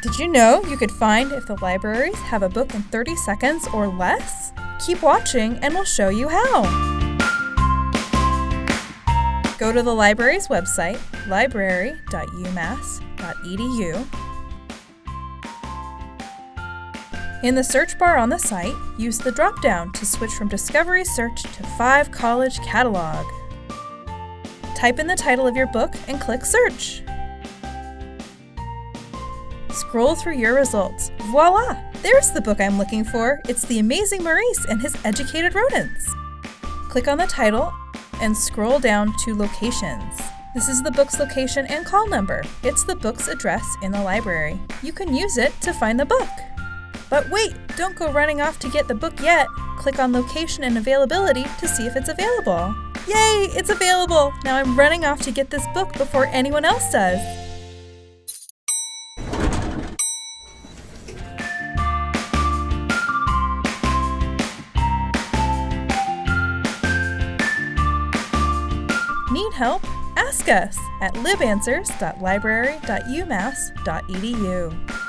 Did you know you could find if the libraries have a book in 30 seconds or less? Keep watching and we'll show you how. Go to the library's website, library.umass.edu. In the search bar on the site, use the drop down to switch from Discovery Search to Five College Catalog. Type in the title of your book and click Search. Scroll through your results. Voila! There's the book I'm looking for. It's The Amazing Maurice and His Educated Rodents. Click on the title and scroll down to Locations. This is the book's location and call number. It's the book's address in the library. You can use it to find the book. But wait, don't go running off to get the book yet. Click on Location and Availability to see if it's available. Yay, it's available! Now I'm running off to get this book before anyone else does. Need help? Ask us at libanswers.library.umass.edu.